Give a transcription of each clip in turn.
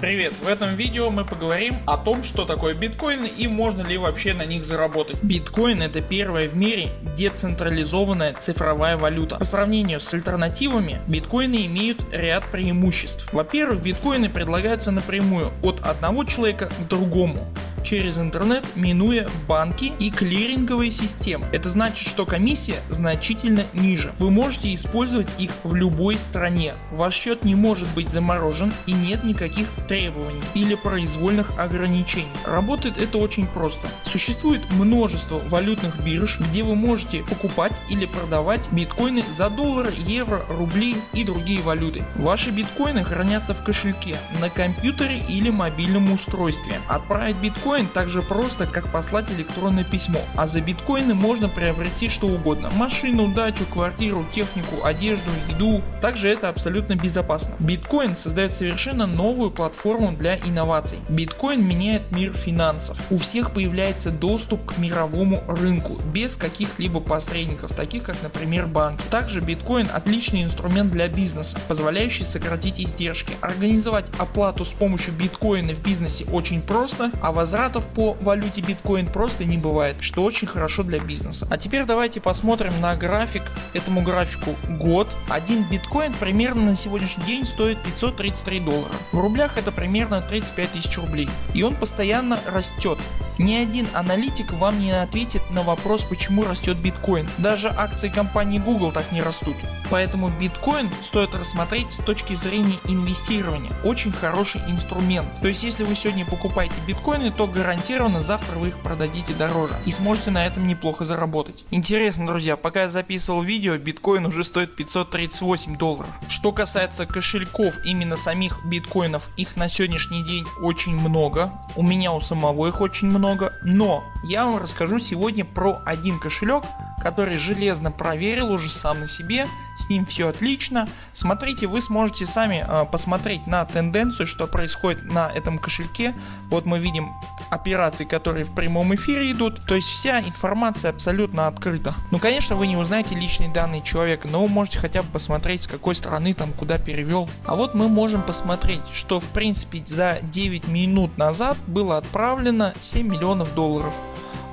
Привет! В этом видео мы поговорим о том что такое биткоины и можно ли вообще на них заработать. Биткоин это первая в мире децентрализованная цифровая валюта. По сравнению с альтернативами биткоины имеют ряд преимуществ. Во-первых биткоины предлагаются напрямую от одного человека к другому через интернет минуя банки и клиринговые системы. Это значит что комиссия значительно ниже. Вы можете использовать их в любой стране. Ваш счет не может быть заморожен и нет никаких требований или произвольных ограничений. Работает это очень просто. Существует множество валютных бирж где вы можете покупать или продавать биткоины за доллары, евро, рубли и другие валюты. Ваши биткоины хранятся в кошельке на компьютере или мобильном устройстве. Отправить биткоин биткоин так же просто как послать электронное письмо, а за биткоины можно приобрести что угодно, машину, дачу, квартиру, технику, одежду, еду. Также это абсолютно безопасно. Биткоин создает совершенно новую платформу для инноваций. Биткоин меняет мир финансов. У всех появляется доступ к мировому рынку без каких-либо посредников, таких как например банки. Также биткоин отличный инструмент для бизнеса, позволяющий сократить издержки. Организовать оплату с помощью биткоина в бизнесе очень просто, а возврат возвратов по валюте биткоин просто не бывает, что очень хорошо для бизнеса. А теперь давайте посмотрим на график, этому графику год. Один биткоин примерно на сегодняшний день стоит 533 доллара. В рублях это примерно 35 тысяч рублей. И он постоянно растет. Ни один аналитик вам не ответит на вопрос почему растет биткоин. Даже акции компании Google так не растут. Поэтому биткоин стоит рассмотреть с точки зрения инвестирования. Очень хороший инструмент. То есть если вы сегодня покупаете биткоины, то гарантированно завтра вы их продадите дороже и сможете на этом неплохо заработать. Интересно друзья, пока я записывал видео биткоин уже стоит 538 долларов. Что касается кошельков именно самих биткоинов их на сегодняшний день очень много. У меня у самого их очень много. Но я вам расскажу сегодня про один кошелек который железно проверил уже сам на себе, с ним все отлично. Смотрите вы сможете сами э, посмотреть на тенденцию что происходит на этом кошельке. Вот мы видим операции которые в прямом эфире идут, то есть вся информация абсолютно открыта. Ну конечно вы не узнаете личные данные человека, но вы можете хотя бы посмотреть с какой стороны там куда перевел. А вот мы можем посмотреть что в принципе за 9 минут назад было отправлено 7 миллионов долларов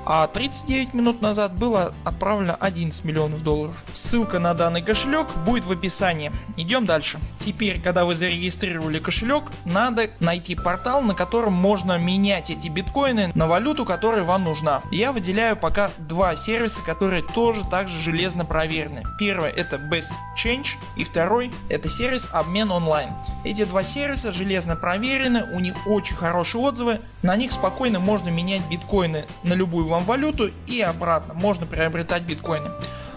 а 39 минут назад было отправлено 11 миллионов долларов. Ссылка на данный кошелек будет в описании. Идем дальше. Теперь когда вы зарегистрировали кошелек надо найти портал на котором можно менять эти биткоины на валюту которая вам нужна. Я выделяю пока два сервиса которые тоже также железно проверены. Первый это Best Change и второй это сервис обмен онлайн. Эти два сервиса железно проверены, у них очень хорошие отзывы, на них спокойно можно менять биткоины на любую вам валюту и обратно можно приобретать биткоины.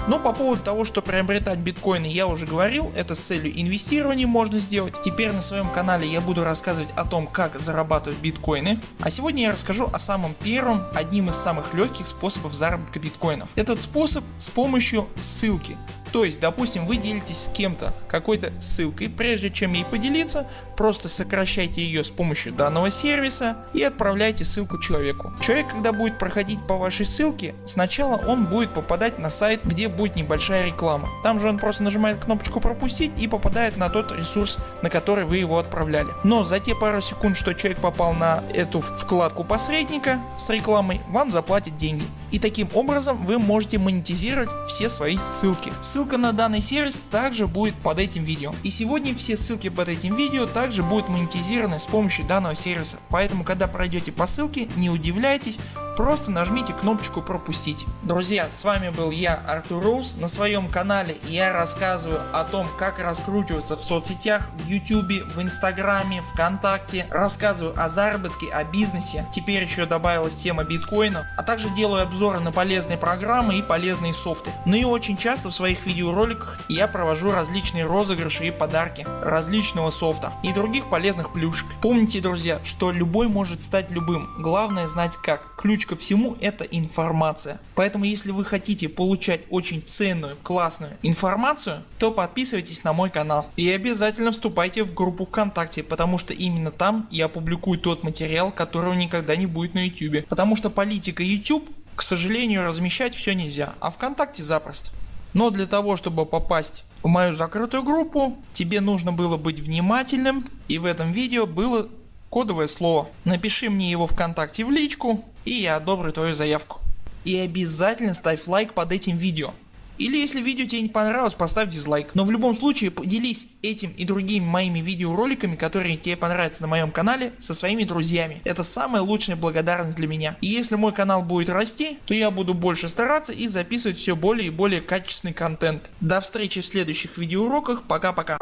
Но по поводу того что приобретать биткоины я уже говорил, это с целью инвестирования можно сделать. Теперь на своем канале я буду рассказывать о том как зарабатывать биткоины. А сегодня я расскажу о самом первом, одним из самых легких способов заработка биткоинов. Этот способ с помощью ссылки. То есть допустим вы делитесь с кем-то какой-то ссылкой, прежде чем ей поделиться просто сокращайте ее с помощью данного сервиса и отправляйте ссылку человеку. Человек когда будет проходить по вашей ссылке сначала он будет попадать на сайт где будет небольшая реклама. Там же он просто нажимает кнопочку пропустить и попадает на тот ресурс на который вы его отправляли. Но за те пару секунд что человек попал на эту вкладку посредника с рекламой вам заплатят деньги. И таким образом вы можете монетизировать все свои ссылки. Ссылка на данный сервис также будет под этим видео. И сегодня все ссылки под этим видео также будут монетизированы с помощью данного сервиса. Поэтому когда пройдете по ссылке не удивляйтесь, просто нажмите кнопочку пропустить. Друзья с вами был я Артур Роуз. На своем канале я рассказываю о том как раскручиваться в соцсетях, в ютубе, в инстаграме, вконтакте. Рассказываю о заработке, о бизнесе. Теперь еще добавилась тема биткоина. А также делаю обзоры на полезные программы и полезные софты. Ну и очень часто в своих видеороликах я провожу различные розыгрыши и подарки различного софта и других полезных плюшек. Помните друзья что любой может стать любым. Главное знать как. Ключ ко всему это информация. Поэтому если вы хотите получать очень ценную классную информацию то подписывайтесь на мой канал и обязательно вступайте в группу ВКонтакте потому что именно там я публикую тот материал которого никогда не будет на YouTube. Потому что политика YouTube к сожалению размещать все нельзя, а ВКонтакте запросто. Но для того чтобы попасть в мою закрытую группу тебе нужно было быть внимательным и в этом видео было кодовое слово. Напиши мне его вконтакте в личку и я одобрю твою заявку. И обязательно ставь лайк под этим видео. Или если видео тебе не понравилось, поставь дизлайк. Но в любом случае поделись этим и другими моими видеороликами, которые тебе понравятся на моем канале, со своими друзьями. Это самая лучшая благодарность для меня. И если мой канал будет расти, то я буду больше стараться и записывать все более и более качественный контент. До встречи в следующих видеоуроках. Пока-пока.